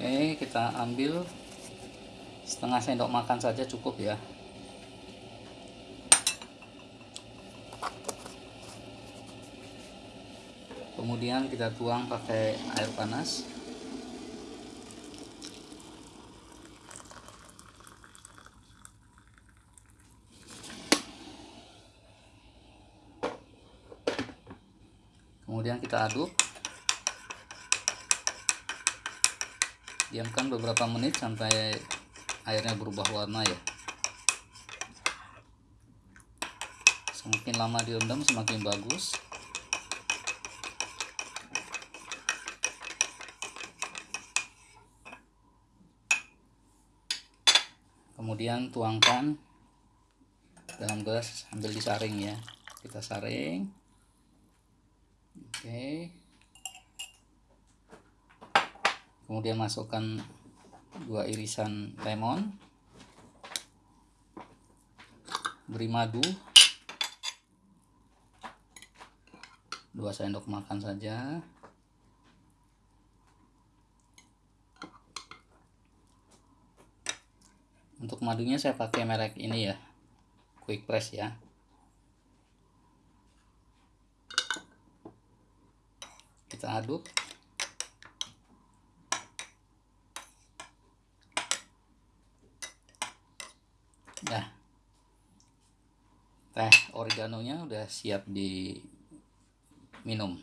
Oke, kita ambil setengah sendok makan saja cukup ya. Kemudian kita tuang pakai air panas. Kemudian kita aduk. Diamkan beberapa menit sampai airnya berubah warna ya. Semakin lama direndam semakin bagus. Kemudian tuangkan dalam gelas sambil disaring ya. Kita saring. Oke kemudian masukkan dua irisan lemon. Beri madu. Dua sendok makan saja. Untuk madunya saya pakai merek ini ya. Quick press ya. Kita aduk Nah, teh oreganonya udah siap diminum.